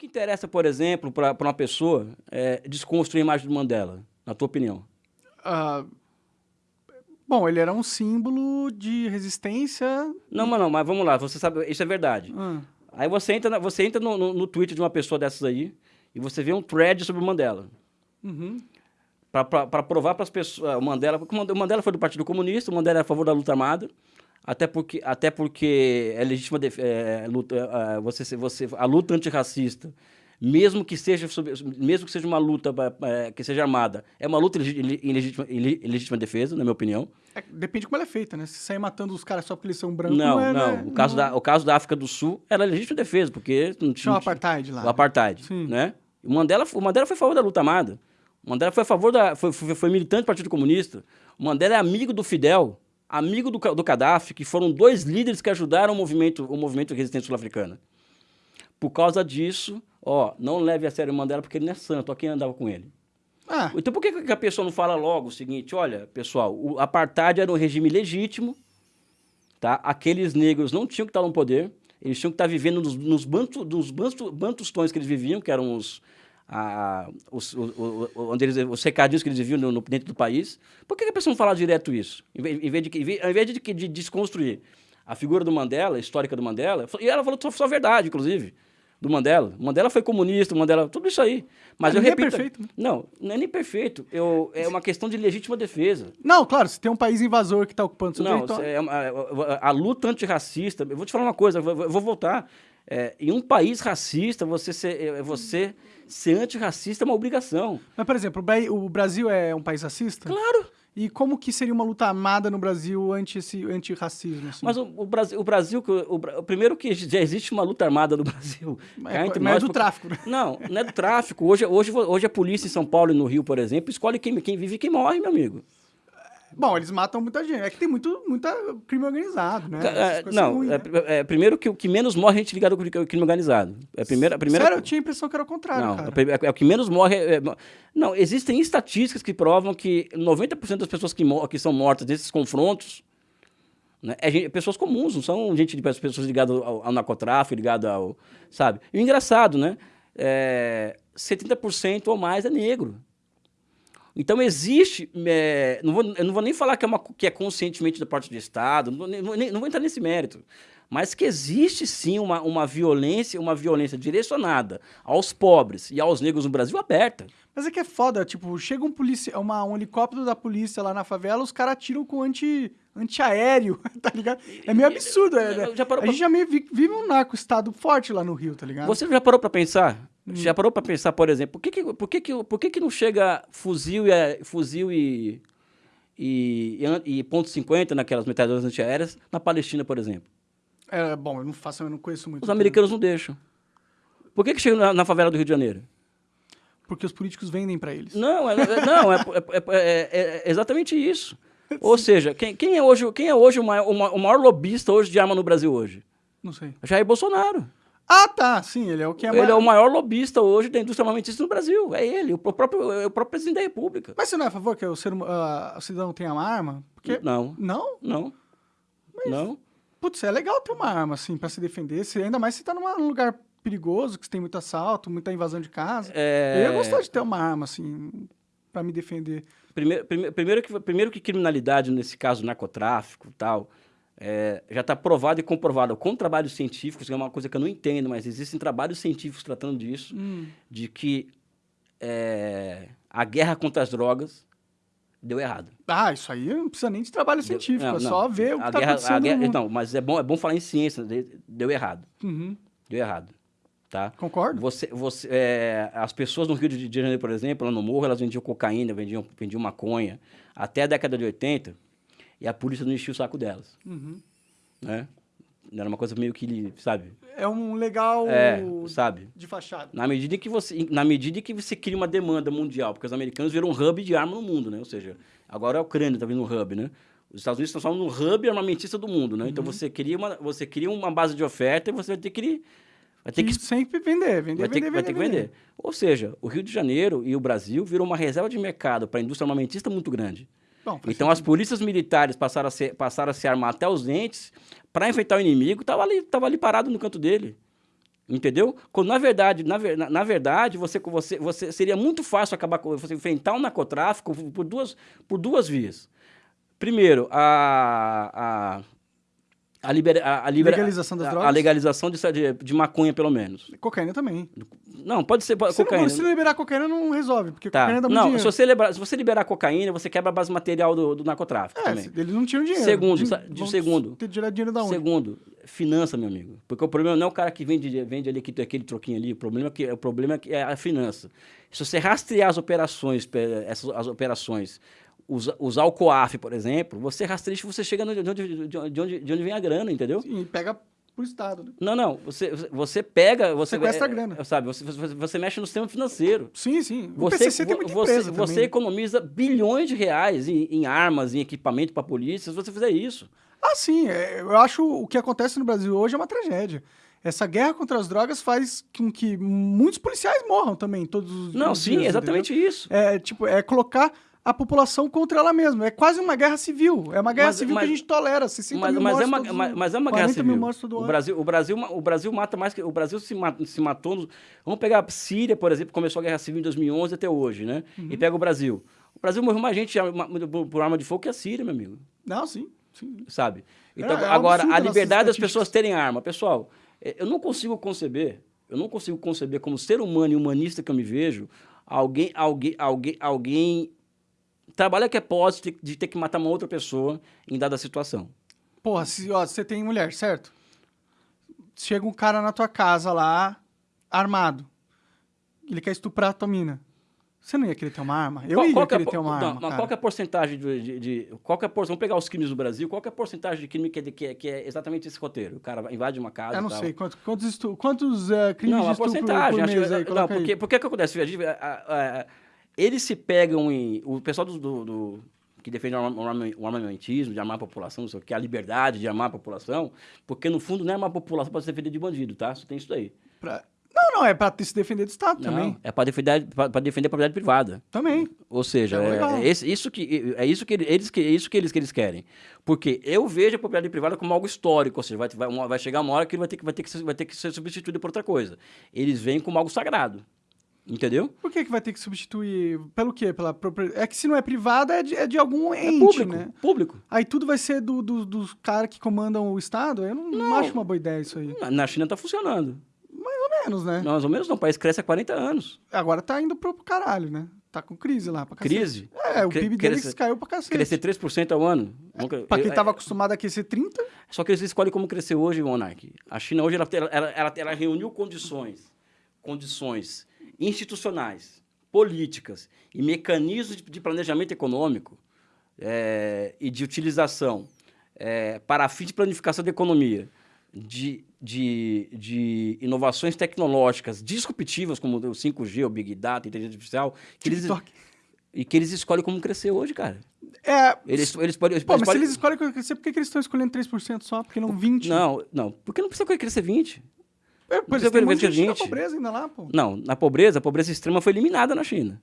que interessa, por exemplo, para uma pessoa é, desconstruir a imagem do Mandela, na tua opinião? Uh, bom, ele era um símbolo de resistência. Não, mas não, mas vamos lá, você sabe, isso é verdade. Ah. Aí você entra, você entra no, no, no Twitter de uma pessoa dessas aí e você vê um thread sobre o Mandela. Uhum. Para provar para as pessoas. O Mandela, o Mandela foi do Partido Comunista, o Mandela é a favor da luta armada. Até porque, até porque é legítima é, luta, é, você, você, a luta antirracista, mesmo que seja, mesmo que seja uma luta é, que seja armada, é uma luta em legítima, em legítima defesa, na minha opinião. É, depende de como ela é feita, né? Se sair matando os caras só porque eles são brancos... Não, não. É, não. Né? O, caso não. Da, o caso da África do Sul era legítima defesa, porque não tinha... Tinha o apartheid lá. O apartheid, Sim. né? O Mandela, o Mandela foi a favor da luta armada. O Mandela foi a favor da... Foi, foi, foi militante do Partido Comunista. O Mandela é amigo do Fidel amigo do, do Gaddafi, que foram dois líderes que ajudaram o movimento, o movimento de resistência sul-africana. Por causa disso, ó, não leve a sério o Mandela porque ele não é santo, ó, quem andava com ele. Ah. Então por que, que a pessoa não fala logo o seguinte, olha, pessoal, o apartheid era um regime legítimo, tá? aqueles negros não tinham que estar no poder, eles tinham que estar vivendo nos, nos, bantu, nos bantu, bantustões que eles viviam, que eram os, a, os, o, o, onde eles, os recadinhos que eles viviam no, no, dentro do país. Por que, a pessoa não fala direto isso? Em vez, em vez de, em, invés de, de, desconstruir a figura do Mandela, a histórica do Mandela, e ela falou só, só a verdade, inclusive, do Mandela. Mandela foi comunista, Mandela, tudo isso aí. Mas eu repito... É perfeito. Né? Não, não é nem perfeito. Eu, é uma questão de legítima defesa. Não, claro, se tem um país invasor que está ocupando seu não, território... É a, a, a, luta antirracista... Eu vou te falar uma coisa, eu vou, eu vou voltar. É, em um país racista, você ser, é, você ser antirracista é uma obrigação. Mas, por exemplo, o Brasil é um país racista? Claro. E como que seria uma luta armada no Brasil anti esse antirracismo? Assim? Mas o, o, Brasil, o Brasil o, o, primeiro que já existe uma luta armada no Brasil. Mas, é, mas é do tráfico, né? Não, não é do tráfico. Hoje, hoje, hoje a polícia em São Paulo e no Rio, por exemplo, escolhe quem, quem vive e quem morre, meu amigo. Bom, eles matam muita gente. É que tem muito muita crime organizado, né? É, não, ruins, é, né? é, primeiro que o que menos morre é gente ligada com o crime organizado. É a primeira, a primeira... Sério, eu tinha a impressão que era o contrário, não, cara. É, é, o que menos morre... É, não, existem estatísticas que provam que 90% das pessoas que, que são mortas nesses confrontos né, é gente, pessoas comuns, não são gente de pessoas ligadas ao, ao narcotráfico, ligadas ao... Sabe? E o engraçado, né? É, 70% ou mais é negro. Então existe, é, não vou, eu não vou nem falar que é, uma, que é conscientemente da parte do Estado, não, não, não vou entrar nesse mérito, mas que existe sim uma, uma violência, uma violência direcionada aos pobres e aos negros no Brasil aberta. Mas é que é foda, tipo, chega um, polícia, uma, um helicóptero da polícia lá na favela, os caras atiram com anti, antiaéreo, tá ligado? É meio absurdo, é, né? A pra... gente já meio vive um narco-estado forte lá no Rio, tá ligado? Você já parou pra pensar Hum. Já parou para pensar, por exemplo, por que, que, por que, que, por que, que não chega fuzil e, fuzil e, e, e, ponto .50 naquelas metralhadoras antiaéreas na Palestina, por exemplo? É, bom, eu não faço, eu não conheço muito. Os americanos não deixam. Por que, que chega na, na favela do Rio de Janeiro? Porque os políticos vendem para eles. Não, é, é não é, é, é, exatamente isso. Ou seja, quem, quem, é hoje, quem é hoje o maior, o maior lobista hoje de arma no Brasil hoje? Não sei. Jair Bolsonaro. Ah, tá, sim, ele é o que é Ele é o maior lobista hoje da indústria armamentista no Brasil. É ele, o próprio, é o próprio presidente da República. Mas você não é a favor que o, ser, uh, o cidadão tenha uma arma? Porque... Não. Não? Não. Mas, não. Putz, é legal ter uma arma, assim, para se defender. Se, ainda mais se tá num lugar perigoso, que tem muito assalto, muita invasão de casa. É... Eu ia gostar de ter uma arma, assim, para me defender. Primeiro, primeiro, primeiro, que, primeiro que criminalidade, nesse caso, narcotráfico e tal é, já está provado e comprovado com trabalhos científicos, que é uma coisa que eu não entendo, mas existem trabalhos científicos tratando disso, hum. de que é, a guerra contra as drogas deu errado. Ah, isso aí não precisa nem de trabalho científico, não, é só ver o que está acontecendo. A guerra, não, mas é bom, é bom falar em ciência, deu errado. Uhum. Deu errado. Tá? Concordo. Você, você, é, as pessoas no Rio de Janeiro, por exemplo, lá no Morro, elas vendiam cocaína, vendiam, vendiam maconha. Até a década de 80, e a polícia não enchia o saco delas. Uhum. Né? Era uma coisa meio que, sabe? É um legal é, sabe? de fachada. Na medida que você, na medida que você cria uma demanda mundial, porque os americanos viram um hub de arma no mundo, né? Ou seja, agora a Ucrânia está vindo um hub, né? Os Estados Unidos estão falando no hub armamentista do mundo, né? Então, uhum. Então você cria uma, você cria uma base de oferta e você vai ter que vai ter que sempre vender, vender, vai ter, vender, vai ter que vender. vender. Ou seja, o Rio de Janeiro e o Brasil viram uma reserva de mercado para a indústria armamentista muito grande. Bom, então sentido. as polícias militares passaram a, ser, passaram a se armar até os dentes para enfrentar o inimigo, estava ali, tava ali parado no canto dele. Entendeu? Quando, na verdade, na, na, verdade você, você, você seria muito fácil acabar com você enfrentar o um narcotráfico por duas, por duas vias. Primeiro, a, a a, libera, a, a libera, legalização das a, drogas? A legalização de, de, de, maconha, pelo menos. Cocaína também. Não, pode ser se cocaína. Não, se liberar cocaína não resolve, porque tá. cocaína dá muito não, Se você, liberar, se você liberar cocaína, você quebra a base material do, do narcotráfico é, também. eles não tinham dinheiro. Segundo, de, segundo. Ter dinheiro da onde? Segundo, finança, meu amigo. Porque o problema não é o cara que vende, vende ali aquele, aquele troquinho ali, o problema, é que, o problema é a finança. Se você rastrear as operações, essas, as operações usar o COAF, por exemplo, você rastreia você chega de onde, de, onde, de onde vem a grana, entendeu? Sim, pega pro Estado. Né? Não, não. Você, você pega. Você, Sequestra é, a grana. Sabe, você, você, você, mexe no sistema financeiro. Sim, sim. O você, PCC tem muita você, você também. economiza bilhões de reais em, em armas, em equipamento para a polícia, se você fizer isso. Ah, sim. É, eu acho o que acontece no Brasil hoje é uma tragédia. Essa guerra contra as drogas faz com que muitos policiais morram também, todos os Não, os sim, dias, exatamente entendeu? isso. É, tipo, é colocar a população contra ela mesma. É quase uma guerra civil. É uma guerra mas, civil mas, que a gente tolera. 60 mas, mil mas é uma, mas, mas, é uma guerra civil. o Brasil, o Brasil, o Brasil mata mais que o Brasil se, mata, se matou. Vamos pegar a Síria, por exemplo, começou a guerra civil em 2011 até hoje, né? Uhum. E pega o Brasil. O Brasil morreu mais gente por arma de fogo que a Síria, meu amigo. Não, sim. sim. Sabe? Então, é, é agora, a liberdade das pessoas terem arma. Pessoal, é, eu não consigo conceber, eu não consigo conceber como ser humano e humanista que eu me vejo, alguém, alguém, alguém, alguém trabalha que é posse de, de ter que matar uma outra pessoa em dada situação. Porra, se, ó, você tem mulher, certo? Chega um cara na tua casa lá, armado. Ele quer estuprar a tua mina. Você não ia querer ter uma arma? Eu qual, ia qual querer é, ter uma não, arma. Mas qual é a porcentagem de, de, de, Qual é a porcentagem? Vamos pegar os crimes do Brasil. Qual é a porcentagem de crime que é, que é, que é exatamente esse roteiro? O cara invade uma casa. Eu não tal. sei. Quantos, quantos, estu, quantos uh, crimes não, de a porcentagem. por mês acho, aí, não, porque, porque que acontece? A, a, eles se pegam em. O pessoal do, do, do que defende o armamentismo, de armar a população, não sei o que, a liberdade de armar a população, porque no fundo não é uma população para se defender de bandido, tá? Só tem isso daí. Pra... Não, não, é para se defender do Estado não, também. É para defender, defender a propriedade privada. Também. Ou seja, é, é, é, isso que, é isso que eles, é isso que eles, que eles querem. Porque eu vejo a propriedade privada como algo histórico, ou seja, vai, vai, vai chegar uma hora que vai ter que, vai ter que, vai ter que ser substituído por outra coisa. Eles veem como algo sagrado. Entendeu? Por que, que vai ter que substituir? Pelo quê? Pela? É que se não é privada, é de, é de algum é ente, é público, né? Público. Aí tudo vai ser do, do, dos caras que comandam o Estado? Eu não, não, acho uma boa ideia isso aí. Na China tá funcionando. Mais ou menos, né? Mais ou menos não. O país cresce há 40 anos. Agora tá indo pro caralho, né? Tá com crise lá pra cacete. Crise? É, o PIB deles caiu pra cacete. Crescer 3% ao ano. É, pra quem tava acostumado a crescer 30%. Só que eles escolhem como crescer hoje, Monark. A China hoje, ela, ela, ela, ela reuniu condições, condições institucionais, políticas e mecanismos de planejamento econômico é, e de utilização é, para fim de planificação da economia, de, de, de inovações tecnológicas disruptivas, como o 5G, o Big Data, a inteligência artificial, que eles, e que eles escolhem como crescer hoje, cara. É. Eles, eles podem. Eles Pô, mas podem... se eles escolhem como crescer, por que, que eles estão escolhendo 3% só? Por que não 20%? Não, não. Porque não precisa crescer 20%. É, por isso tem muita gente na pobreza ainda lá, pô. Não, na pobreza, a pobreza extrema foi eliminada na China.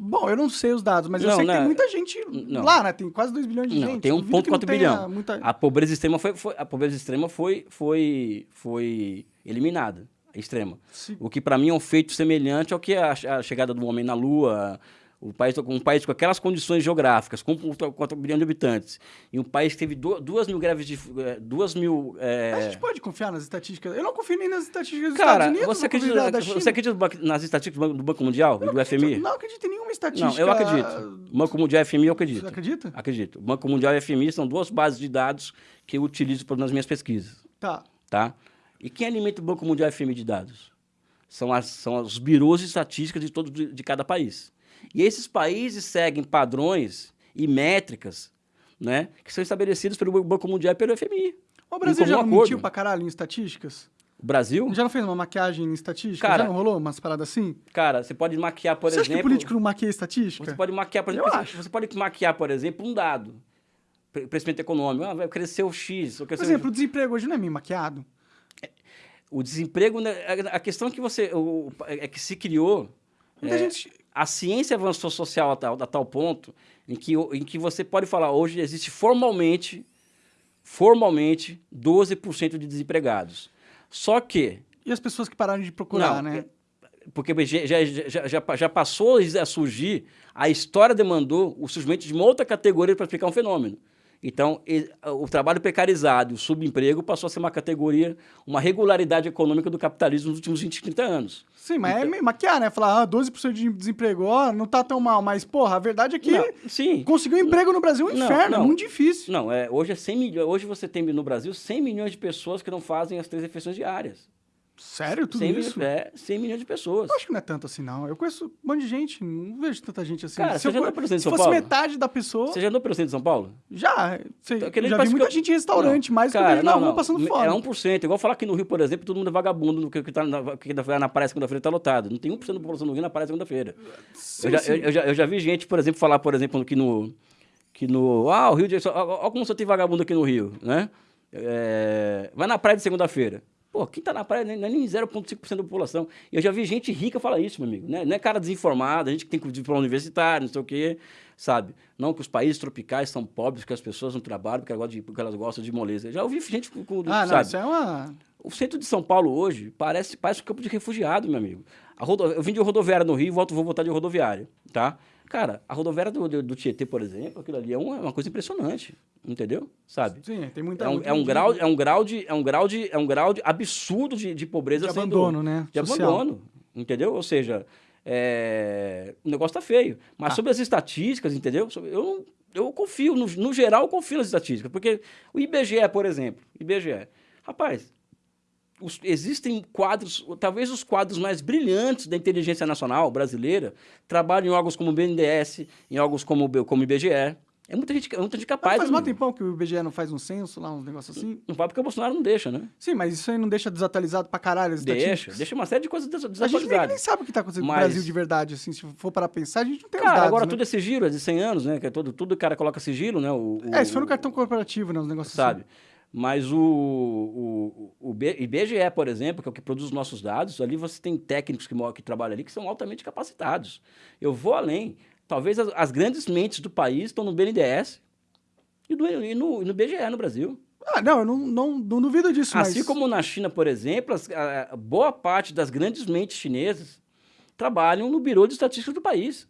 Bom, eu não sei os dados, mas não, eu sei que tem muita gente não. lá, né? Tem quase 2 bilhões de não, gente. Tem 1,4 bilhão. Muita... A pobreza extrema foi, foi, a pobreza extrema foi, foi, foi eliminada. Extrema. Sim. O que para mim é um feito semelhante ao que a, a chegada do homem na Lua, o país, um país com aquelas condições geográficas, com 4 bilhões de habitantes, e um país que teve duas mil greves de. Eh, duas mil. É... A gente pode confiar nas estatísticas? Eu não confio nem nas estatísticas dos Cara, Estados Unidos. Você acredita, da você acredita nas estatísticas do Banco Mundial e do acredito, FMI? Não acredito em nenhuma estatística. Não, eu acredito. Banco Mundial e FMI eu acredito. Você acredita? Acredito. Banco Mundial e FMI são duas bases de dados que eu utilizo nas minhas pesquisas. Tá. Tá? E quem alimenta o Banco Mundial e FMI de dados? São, as, são os birôs de estatísticas de, todo, de, de cada país. E esses países seguem padrões e métricas né, que são estabelecidos pelo Banco Mundial e pelo FMI. O Brasil já acordo. mentiu pra caralho em estatísticas? O Brasil? Já não fez uma maquiagem em estatística? Cara, já não rolou umas paradas assim? Cara, você pode maquiar, por você exemplo... Você acha que político não maquia estatística? Você pode maquiar, por exemplo... Eu acho. Você pode maquiar, por exemplo, um dado. Crescimento econômico. Ah, vai crescer o X. Por exemplo, o... o desemprego hoje não é meio maquiado? O desemprego... Né, a questão que você... É que se criou... Muita é, gente a ciência avançou social a tal, a tal ponto em que, em que você pode falar hoje existe formalmente, formalmente, 12% de desempregados. Só que E as pessoas que pararam de procurar, Não, né? Porque já, já, já, já passou a surgir, a história demandou o surgimento de uma outra categoria para explicar um fenômeno. Então, o trabalho precarizado, o subemprego, passou a ser uma categoria, uma regularidade econômica do capitalismo nos últimos 20, 30 anos. Sim, mas é então, é maquiar, né? Falar, ah, 12% de desemprego, ó, não tá tão mal. Mas, porra, a verdade é que não, sim. conseguir um emprego no Brasil é um não, inferno, não, é muito difícil. Não, é, hoje, é 100 milhões, hoje você tem no Brasil 100 milhões de pessoas que não fazem as três refeições diárias. Sério, tudo 100 isso? Milhões, é, 100 milhões de pessoas. Eu acho que não é tanto assim, não. Eu conheço um monte de gente, não vejo tanta gente assim. Cara, se você eu, já andou pelo centro de São Paulo? Se fosse metade da pessoa... Você já andou pelo centro de São Paulo? Já. Você, então, já vi muita eu... gente em restaurante, mais que eu vejo na rua passando fome. É 1%. Igual falar que no Rio, por exemplo, todo mundo é vagabundo, que, que, tá na, que na praia segunda-feira tá lotado. Não tem 1% da população do Rio na praia segunda-feira. Eu, já, eu, eu, já, eu já vi gente, por exemplo, falar, por exemplo, que no... Que no ah, o Rio de Olha como só tem vagabundo aqui no Rio, né? É, vai na praia de segunda-feira. Pô, quem tá na praia não é nem 0,5% da população. E eu já vi gente rica falar isso, meu amigo. Né? Não é cara desinformada, gente que tem diploma universitário, não sei o quê, sabe? Não que os países tropicais são pobres, que as pessoas não trabalham porque elas gostam de, porque elas gostam de moleza. Já ouvi gente com... Ah, sabe? não, isso é uma... O centro de São Paulo hoje parece, parece um campo de refugiado, meu amigo. Rodo... Eu vim de rodoviária no Rio, volto, vou voltar de rodoviária, tá? Cara, a rodoviária do, do, do, Tietê, por exemplo, aquilo ali é uma, uma, coisa impressionante, entendeu? Sabe? Sim, tem muita... É um, é um grau, é um grau de, é um grau de, é um grau de absurdo de, de pobreza. De abandono, né? De Social. abandono, entendeu? Ou seja, é... o negócio tá feio. Mas ah. sobre as estatísticas, entendeu? Eu, eu confio, no, no geral, eu confio nas estatísticas. Porque o IBGE, por exemplo, IBGE, rapaz, os, existem quadros, talvez os quadros mais brilhantes da inteligência nacional brasileira, trabalham em órgãos como o BNDES, em órgãos como, como o IBGE. É muita gente, é muita gente capaz. Mas faz um tempão que o IBGE não faz um censo lá, uns negócios assim? Não vai porque o Bolsonaro não deixa, né? Sim, mas isso aí não deixa desatualizado pra caralho as Deixa, deixa uma série de coisas desatualizadas. A gente nem sabe o que tá acontecendo mas... no Brasil de verdade, assim, se for para pensar, a gente não tem cara, os dados, agora né? tudo é sigilo, é de 100 anos, né? Que é todo, tudo o cara coloca sigilo, né? O, o, é, isso foi no cartão corporativo, né? Os negócios sabe? assim. Mas o, o, o IBGE, por exemplo, que é o que produz os nossos dados, ali você tem técnicos que, que trabalham ali que são altamente capacitados. Eu vou além. Talvez as, as grandes mentes do país estão no BNDES e, do, e, no, e no BGE no Brasil. Ah, não, eu não, não, não duvido disso. Assim mas... como na China, por exemplo, as, a, boa parte das grandes mentes chinesas trabalham no Biro de Estatística do país.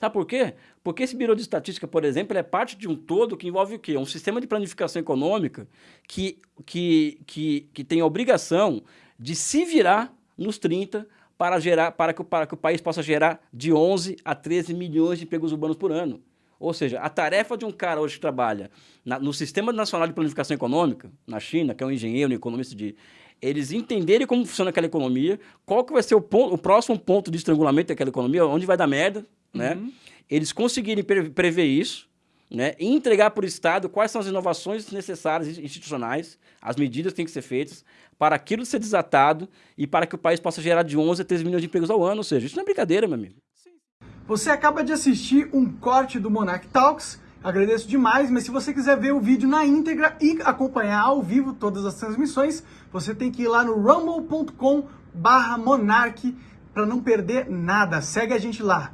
Sabe por quê? Porque esse Biro de Estatística, por exemplo, é parte de um todo que envolve o quê? Um sistema de planificação econômica que, que, que, que tem a obrigação de se virar nos 30 para, gerar, para, que, para que o país possa gerar de 11 a 13 milhões de empregos urbanos por ano. Ou seja, a tarefa de um cara hoje que trabalha na, no Sistema Nacional de Planificação Econômica, na China, que é um engenheiro, um economista de... Eles entenderem como funciona aquela economia, qual que vai ser o, ponto, o próximo ponto de estrangulamento daquela economia, onde vai dar merda, né? Uhum. Eles conseguirem pre prever isso, né? E entregar para o Estado quais são as inovações necessárias institucionais, as medidas que têm que ser feitas para aquilo ser desatado e para que o país possa gerar de 11 a 13 milhões de empregos ao ano. Ou seja, isso não é brincadeira, meu amigo. Você acaba de assistir um corte do Monarch Talks. Agradeço demais, mas se você quiser ver o vídeo na íntegra e acompanhar ao vivo todas as transmissões, você tem que ir lá no rumble.com barra Monarch para não perder nada. Segue a gente lá.